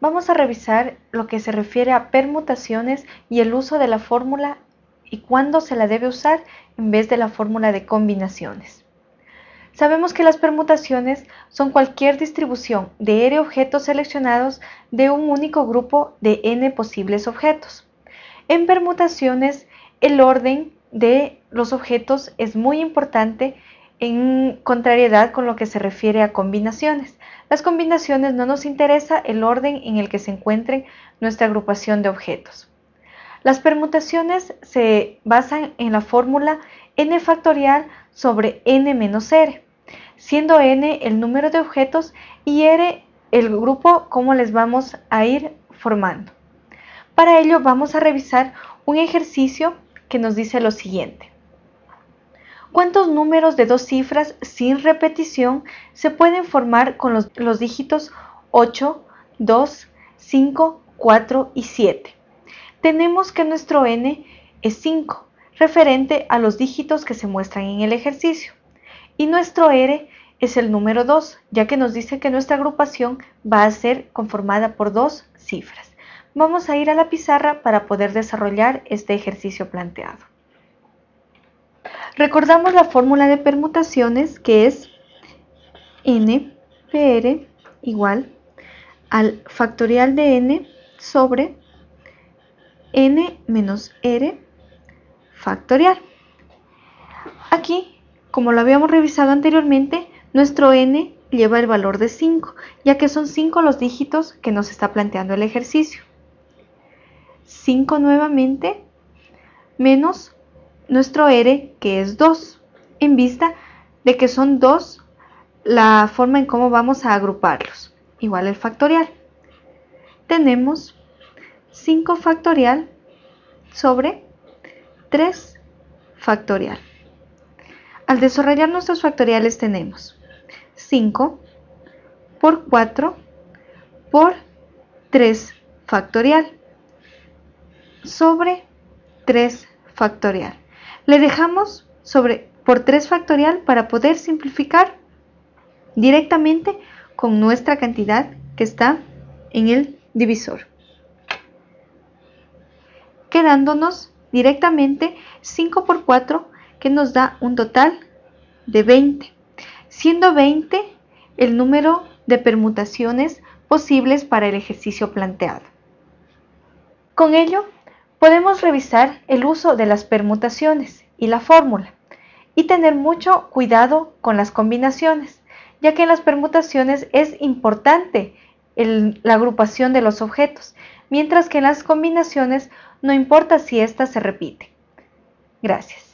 vamos a revisar lo que se refiere a permutaciones y el uso de la fórmula y cuándo se la debe usar en vez de la fórmula de combinaciones. Sabemos que las permutaciones son cualquier distribución de r objetos seleccionados de un único grupo de n posibles objetos. En permutaciones, el orden de los objetos es muy importante en contrariedad con lo que se refiere a combinaciones. Las combinaciones no nos interesa el orden en el que se encuentren nuestra agrupación de objetos. Las permutaciones se basan en la fórmula n factorial sobre n menos r, siendo n el número de objetos y r el grupo como les vamos a ir formando. Para ello vamos a revisar un ejercicio que nos dice lo siguiente. ¿Cuántos números de dos cifras sin repetición se pueden formar con los, dígitos 8, 2, 5, 4 y 7? Tenemos que nuestro n es 5, referente a los dígitos que se muestran en el ejercicio. Y nuestro r es el número 2, ya que nos dice que nuestra agrupación va a ser conformada por dos cifras. Vamos a ir a la pizarra para poder desarrollar este ejercicio planteado. Recordamos la fórmula de permutaciones que es n pr igual al factorial de n sobre n menos r factorial. Aquí, como lo habíamos revisado anteriormente, nuestro n lleva el valor de 5, ya que son 5 los dígitos que nos está planteando el ejercicio. 5 nuevamente menos nuestro r que es 2, en vista de que son 2 la forma en cómo vamos a agruparlos, igual el factorial. Tenemos 5 factorial sobre 3 factorial. Al desarrollar nuestros factoriales tenemos 5 por 4 por 3 factorial sobre 3 factorial. Le dejamos sobre por 3 factorial para poder simplificar directamente con nuestra cantidad que está en el divisor. Quedándonos directamente 5 por 4 que nos da un total de 20 siendo 20 el número de permutaciones posibles para el ejercicio planteado. Con ello, podemos revisar el uso de las permutaciones y la fórmula y tener mucho cuidado con las combinaciones, ya que en las permutaciones es importante la agrupación de los objetos, mientras que en las combinaciones no importa si ésta se repite. Gracias.